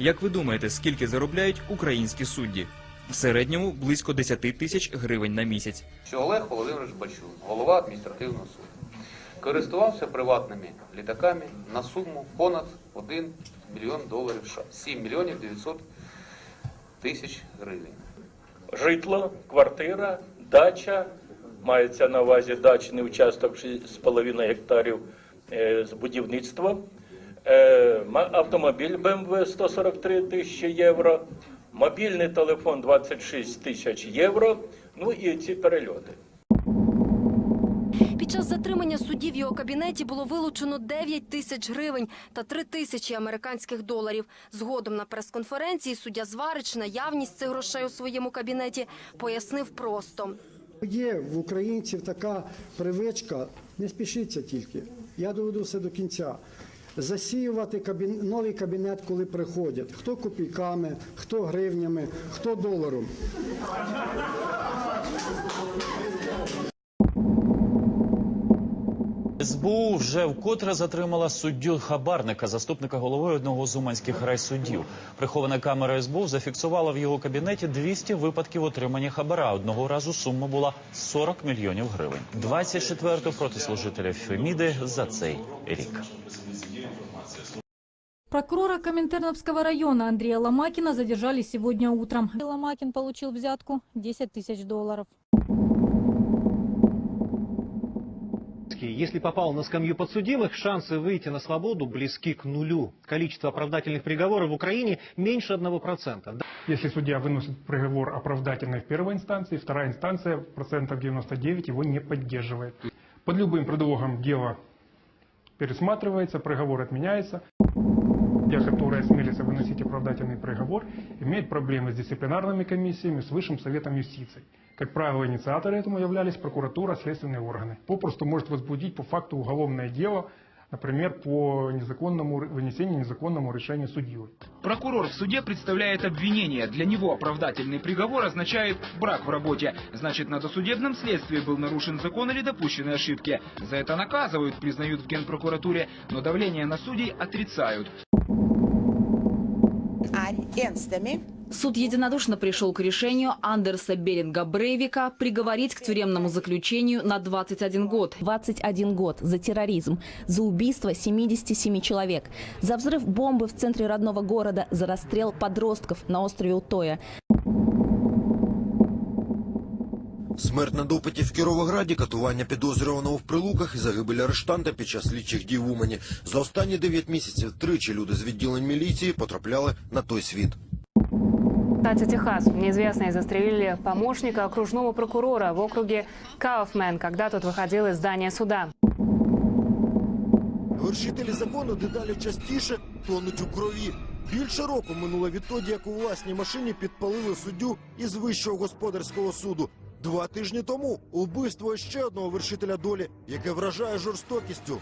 Як ви думаєте, скільки заробляють українські судді? В середньому близько 10 тисяч гривень на місяць. що Олег Володимирович Бачун, голова адміністративного суду, користувався приватними літаками на суму понад 1 мільйон доларів США, 7 мільйонів 900 тисяч гривень. житло, квартира, дача. Мається на увазі дачний участок 6,5 гектарів е, з будівництвом, автомобіль BMW 143 тисячі євро, мобільний телефон 26 тисяч євро, ну і ці перельоти. Під час затримання судді в його кабінеті було вилучено 9 тисяч гривень та 3 тисячі американських доларів. Згодом на прес-конференції суддя Зварич наявність цих грошей у своєму кабінеті пояснив просто. Є в українців така привичка, не спішіться тільки, я доведу все до кінця. Засіювати кабін... новий кабінет, коли приходять. Хто копійками, хто гривнями, хто доларом. СБУ вже вкотре затримала суддю хабарника, заступника голови одного з уманських райсуддів. Прихована камера СБУ зафіксувала в його кабінеті 200 випадків отримання хабара. Одного разу сума була 40 мільйонів гривень. 24-ту проти служителя Феміди за цей рік. Прокурора Коминтерновского района Андрея Ломакина задержали сегодня утром. Ломакин получил взятку 10 тысяч долларов. Если попал на скамью подсудимых, шансы выйти на свободу близки к нулю. Количество оправдательных приговоров в Украине меньше 1%. Если судья выносит приговор оправдательный в первой инстанции, вторая инстанция процентов 99 его не поддерживает. Под любым предлогом дело пересматривается, приговор отменяется. Судья, который осмелится выносить оправдательный приговор, имеет проблемы с дисциплинарными комиссиями, с Высшим Советом юстиции. Как правило, инициаторы этому являлись прокуратура, следственные органы. Попросту может возбудить по факту уголовное дело, например, по незаконному вынесению незаконному решению судьей. Прокурор в суде представляет обвинение. Для него оправдательный приговор означает брак в работе. Значит, на досудебном следствии был нарушен закон или допущены ошибки. За это наказывают, признают в Генпрокуратуре, но давление на судей отрицают. Суд единодушно пришел к решению Андерса Беринга Брейвика приговорить к тюремному заключению на 21 год. 21 год за терроризм, за убийство 77 человек, за взрыв бомбы в центре родного города, за расстрел подростков на острове Утоя. Смерть на допиті в Кіровограді, катування підозрюваного в прилуках і загибель арештанта під час слідчих дій в Умані. За останні 9 місяців тричі люди з відділень міліції потрапляли на той світ. Штате Техас неизвестные застрелили помощника окружного прокурора в округе Кауфмен, когда тот выходил из здания суда. Вершителі закону дедалі частіше тонуть у крові. Більше року минуло відтоді, як у власній машині підпалили суддю із вищого господарського суду. Два тижні тому убивство ще одного вершителя долі, яке вражає жорстокістю.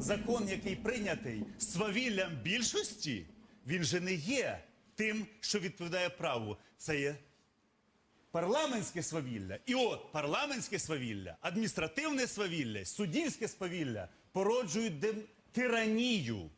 Закон, який прийнятий свавіллям більшості, він же не є тим, що відповідає праву. Це є парламентське свавілля. І от парламентське свавілля, адміністративне свавілля, суддівське свавілля породжують тиранію.